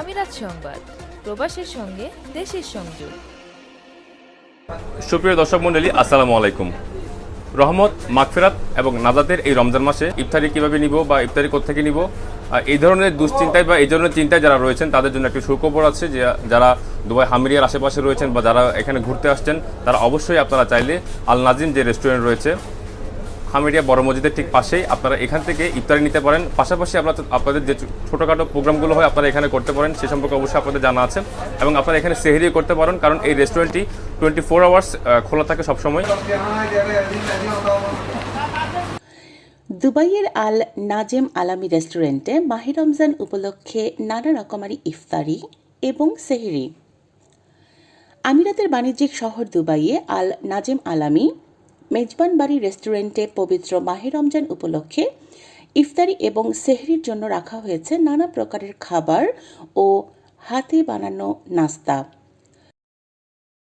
আমিরাত সংবাদ, প্রবাসের সঙ্গে দেশের সংযোগ। সুপ্রিয় দর্শক মণ্ডলী, আসসালামু আলাইকুম। রহমত, মাগফিরাত এবং নাজাতের এই রমজান মাসে ইফতারি কীভাবে নিব বা ইফতারি কোথেকে নিব এই ধরনের দুশ্চিন্তায় বা এই ধরনের চিন্তায় যারা রয়েছেন, তাদের জন্য একটি সুখবর আছে যে যারা দুবাই হামিরিয়ার আশেপাশে রয়েছেন বা যারা এখানে ঘুরতে আসছেন, তারা অবশ্যই আপনারা চাইলে আল নাজিম যে রেস্টুরেন্ট রয়েছে হামিরিয়া বড় মসজিদের ঠিক পাশেই আপনারা এখান থেকে ইফতারি নিতে পারেন। পাশাপাশি আপনারা আপনাদের যে ছোটোখাটো প্রোগ্রামগুলো হয়, আপনারা এখানে করতে পারেন। সে সম্পর্কে অবশ্যই আপনাদের জানা আছে। এবং আপনারা এখানে সেহরি করতে পারেন, কারণ এই রেস্টুরেন্টটি টোয়েন্টি ফোর আওয়ার্স খোলা থাকে সবসময়। দুবাইয়ের আল নাজেম আলামি রেস্টুরেন্টে মাহি রমজান উপলক্ষে নানা রকমারি ইফতারি এবং সেহরি। আমিরাতের বাণিজ্যিক শহর দুবাইয়ে আল নাজেম আলামি মেজবান বাড়ি রেস্টুরেন্টে পবিত্র মাহি রমজান উপলক্ষে ইফতারি এবং সেহরির জন্য রাখা হয়েছে নানা প্রকারের খাবার ও হাতে বানানো নাস্তা।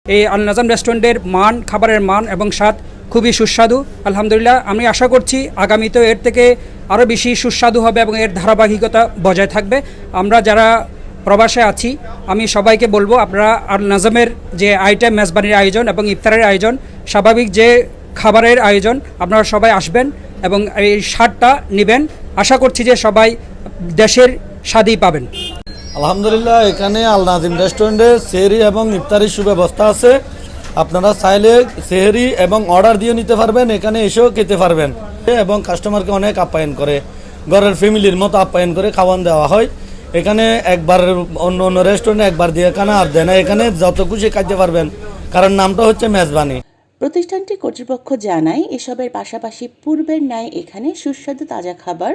এই আল নাজাম রেস্টুরেন্টের মান, খাবারের মান এবং স্বাদ খুবই সুস্বাদু। আলহামদুলিল্লাহ, আমি আশা করছি আগামীতেও এর থেকে আরও বেশি সুস্বাদু হবে এবং এর ধারাবাহিকতা বজায় থাকবে। আমরা যারা প্রবাসে আছি, আমি সবাইকে বলব, আপনারা আল নাজামের যে আইটেম, মেজবানির আয়োজন এবং ইফতারের আয়োজন, স্বাভাবিক যে খাবারের আয়োজন। আপনারা সবাই আসবেন এবং এই স্বাদটা নেবেন। আশা করছি যে সবাই দেশের স্বাদই পাবেন। আলহামদুলিল্লাহ, এখানে আল নাজিম রেস্টুরেন্টে সেহরি এবং ইফতারির সুব্যবস্থা আছে। আপনারা চাইলে সেহরি এবং অর্ডার দিয়ে নিতে পারবেন, এখানে এসেও খেতে পারবেন। এবং কাস্টমারকে অনেক আপ্যায়ন করে, ঘরের ফ্যামিলির মতো আপ্যায়ন করে খাওয়ান দেওয়া হয়। এখানে একবার অন্য অন্য রেস্টুরেন্টে একবার দিয়ে এখানে আর দেয় না এখানে যত খুশি খাইতে পারবেন। কারণ নামটা হচ্ছে মেজবানি। প্রতিষ্ঠানটি কর্তৃপক্ষ জানায়, এসবের পাশাপাশি পূর্বের ন্যায় এখানে সুস্বাদু তাজা খাবার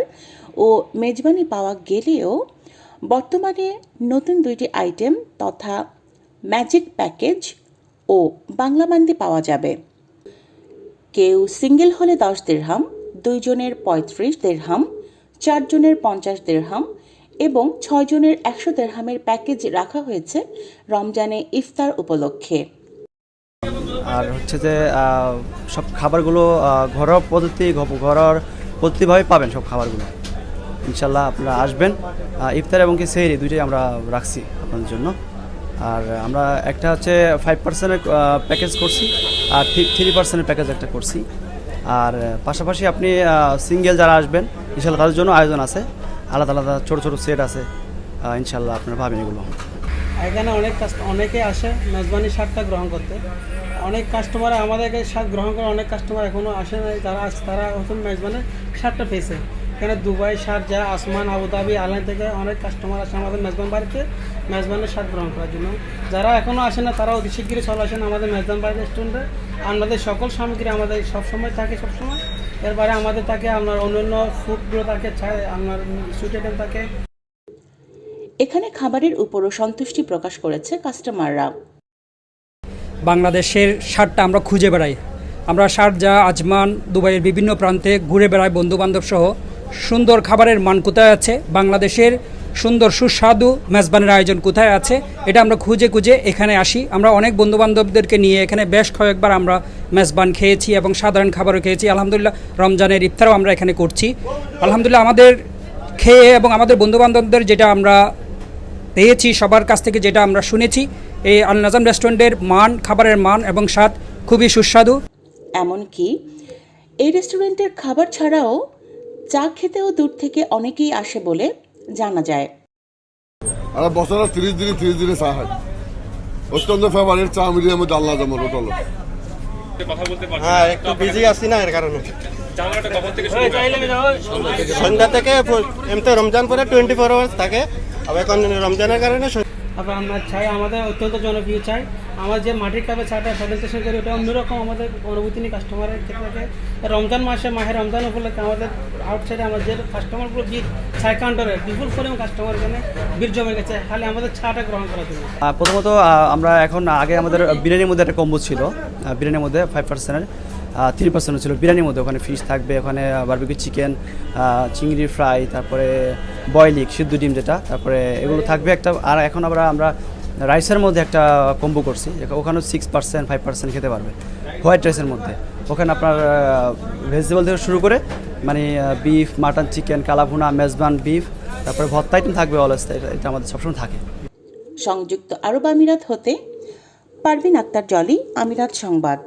ও মেজবানি পাওয়া গেলেও বর্তমানে নতুন দুইটি আইটেম তথা ম্যাজিক প্যাকেজ ও বাংলা মান্দি পাওয়া যাবে। কেউ সিঙ্গেল হলে দশ দেড়হাম, দুইজনের পঁয়ত্রিশ দেড়হাম, চারজনের পঞ্চাশ দেড়হাম এবং ছয়জনের একশো দেড়হামের প্যাকেজ রাখা হয়েছে রমজানে ইফতার উপলক্ষে। আর হচ্ছে যে সব খাবারগুলো ঘরোয়া পদ্ধতি, ঘ- ঘরোয়া পদ্ধতিভাবে পাবেন সব খাবারগুলো। ইনশাল্লাহ আপনারা আসবেন। ইফতার এবং কি সেহরি দুইটাই আমরা রাখছি আপনাদের জন্য। আর আমরা একটা হচ্ছে ফাইভ পার্সেন্টের প্যাকেজ করছি আর থ্রি পার্সেন্টের প্যাকেজ একটা করছি। আর পাশাপাশি আপনি সিঙ্গেল যারা আসবেন, ইনশাল্লাহ তাদের জন্য আয়োজন আছে। আলাদা আলাদা ছোটো ছোটো সেট আছে। ইনশাল্লাহ আপনারা পাবেন এগুলো। এখানে অনেক অনেকে আসে মেজবানি শাকটা গ্রহণ করতে। অনেক কাস্টমার আমাদের কাছে শাক গ্রহণ করে অনেক কাস্টমার এখনও আসে নাই। তারা আস- তারা নতুন মেজবানের শাকটা পেয়েছে। এখানে Dubai Sharjah Ajman, Abu Dhabi Al Ain থেকে অনেক কাস্টমার আসে আমাদের মেজবান বাড়িতে মেজবানের শাক গ্রহণ করার জন্য। যারা এখনও আসে না তারা অতি শীঘ্রই চলে আসেন আমাদের মেজবান বাড়ি রেস্টুরেন্টে আমাদের সকল সামগ্রী আমাদের সবসময় থাকে, সবসময়। এরপরে আমাদের থাকে আপনার অন্যান্য ফুডগুলো থাকে আপনার সুইট থাকে। এখানে খাবারের উপরও সন্তুষ্টি প্রকাশ করেছে কাস্টমাররা বাংলাদেশের সারটা আমরা খুঁজে বেড়াই। আমরা শারজা আজমান, দুবাইয়ের বিভিন্ন প্রান্তে ঘুরে বেড়াই বন্ধুবান্ধব সহ। সুন্দর খাবারের মান কোথায় আছে? বাংলাদেশের সুন্দর সুস্বাদু মেজবানের আয়োজন কোথায় আছে? এটা আমরা খুঁজে খুঁজে এখানে আসি। আমরা অনেক বন্ধুবান্ধবদেরকে নিয়ে এখানে বেশ কয়েকবার আমরা মেজবান খেয়েছি এবং সাধারণ খাবারও খেয়েছি। আলহামদুলিল্লাহ, রমজানের ইফতারও আমরা এখানে করছি। আলহামদুলিল্লাহ, আমাদের খেয়ে এবং আমাদের বন্ধুবান্ধবদের যেটা আমরা পেয়েছি, সবার কাছ থেকে যেটা আমরা শুনেছি এই আল নাজাম রেস্টুরেন্টের মান খাবারের মান এবং স্বাদ খুবই সুস্বাদু। এমনকি এই রেস্টুরেন্টের খাবার ছাড়াও চা খেতেও দূর থেকে অনেকেই আসে বলে জানা যায়। আর বছরের তিরিশ দিনে তিরিশ দিনে চা হয়। অত্যন্ত ফেভারিট চা মিলিয়ে মধ্যে আল্লাহ যেমন হোটেল। কথা বলতে হ্যাঁ একটু বিজি আছি না এর কারণে। সন্ধ্যা থেকে এমনি রমজান পরে টোয়েন্টি ফোর আওয়ার্স থাকে। আবার এখন রমজানের কারণে তারপর আমরা চাই, আমাদের অত্যন্ত জনপ্রিয় চাই। আমার যে মাটির কাপে চাটা প্রেজেন্টেশন করি ওটা অন্যরকম আমাদের অনুভূতি নিয়ে কাস্টমারের ক্ষেত্রে রমজান মাসে, মাহে রমজান উপলক্ষে আমাদের আউটসাইডে আমাদের যে কাস্টমারগুলো ভিড় ছাই কাউন্টারে বিপুল পরিমাণ কাস্টমার এখানে ভিড় জমে গেছে। খালি আমাদের চাটা গ্রহণ করার জন্য। প্রথমত আমরা এখন আগে আমাদের বিরিয়ানির মধ্যে একটা কম্বো ছিল। বিরিয়ানির মধ্যে ফাইভ পার্সেন্টের থ্রি পার্সেন্ট ছিল। বিরিয়ানির মধ্যে ওখানে ফিশ থাকবে, ওখানে বারবিকিউ চিকেন চিংড়ি ফ্রাই তারপরে বয়লিক সিদ্ধ ডিম যেটা, তারপরে এগুলো থাকবে একটা, আর এখন আবার আমরা রাইসের মধ্যে একটা কম্বো করছি ওখানেও সিক্স পার্সেন্ট ফাইভ পার্সেন্ট খেতে পারবে। হোয়াইট রাইসের মধ্যে। ওখানে আপনার ভেজিটেবল থেকে শুরু করে মানে beef mutton chicken kala bhuna, Mezban beef তারপরে ভর্তা আইটেম থাকবে অলওয়েজ এটা আমাদের সবসময় থাকে। সংযুক্ত আরব আমিরাত হতে পারভিন আক্তার জলি, আমিরাত সংবাদ।